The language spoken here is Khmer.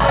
Yeah.